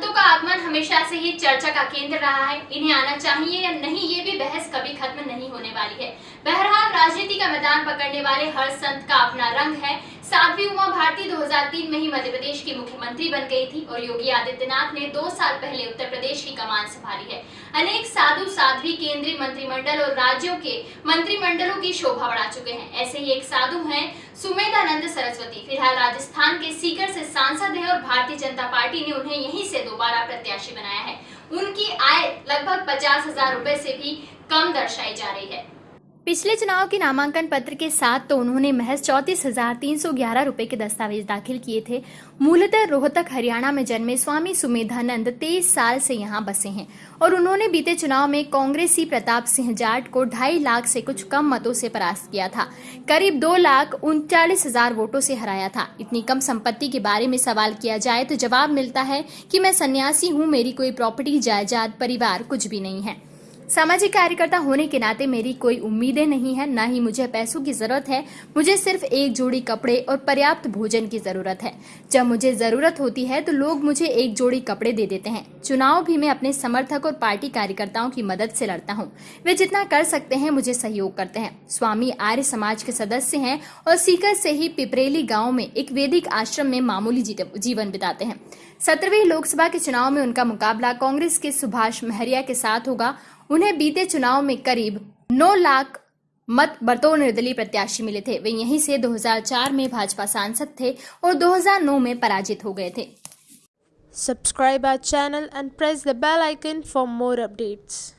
आगमन हमेशा से ही चर्चा का केंद्र रहा है। इन्हें आना चाहिए या नहीं, ये भी बहस कभी खत्म नहीं होने वाली है। बहरहाल, राजनीति का मैदान पकड़ने वाले हर संत का अपना रंग है। साध्वी उमा भारती 2003 में ही मध्य प्रदेश की मुख्यमंत्री बन गई थी और योगी आदित्यनाथ ने दो साल पहले उत्तर प्रदेश की कमान संभाली है। अनेक साधु साध्वी केंद्रीय मंत्रिमंडल और राज्यों के मंत्रिमंडलों की शोभा बढ़ा चुके हैं। ऐसे ही एक साधु हैं सुमेधानंद सरस्वती। फ़िलहाल राजस्थान के सीकर सांसद है और भारतीय जनता पार्टी ने उन्हें यहीं से दोबारा प्रत्याशी बनाया है। उनकी आय लगभग पचास हज़ार रूपए से भी कम दर्शाई जा रही है। पिछले चुनाव के नामांकन पत्र के साथ तो उन्होंने महज चौतीस हज़ार तीन सौ ग्यारह रूपए के दस्तावेज़ दाखिल किए थे। मूलतः रोहतक, हरियाणा में जन्मे स्वामी सुमेधानंद तेईस साल से यहाँ बसे हैं और उन्होंने बीते चुनाव में कांग्रेसी प्रताप सिंह जाट को ढाई लाख से कुछ कम मतों से परास्त किया था। करीब दो लाख उनचालीस हज़ार वोटों से हराया था। इतनी कम संपत्ति के बारे में सवाल किया जाए तो जवाब मिलता है कि मैं सन्यासी हूँ, मेरी कोई प्रॉपर्टी, जायदाद, परिवार कुछ भी नहीं है। सामाजिक कार्यकर्ता होने के नाते मेरी कोई उम्मीदें नहीं है, ना ही मुझे पैसों की ज़रूरत है। मुझे सिर्फ़ एक जोड़ी कपड़े और पर्याप्त भोजन की ज़रूरत है। जब मुझे ज़रूरत होती है तो लोग मुझे एक जोड़ी कपड़े दे देते हैं। चुनाव भी मैं अपने समर्थक और पार्टी कार्यकर्ताओं की मदद से लड़ता हूँ। वे जितना कर सकते हैं, मुझे सहयोग करते हैं। स्वामी आर्य समाज के सदस्य हैं और सीकर से ही पिपरेली गाँव में एक वैदिक आश्रम में मामूली जीवन बिताते हैं। सत्रहवीं लोकसभा के चुनाव में उनका मुकाबला कांग्रेस के सुभाष महरिया के साथ होगा उन्हें बीते चुनाव में करीब 9 लाख मत बतौर निर्दलीय प्रत्याशी मिले थे वे यहीं से 2004 में भाजपा सांसद थे और 2009 में पराजित हो गए थे subscribe our channel and press the bell icon for more updates.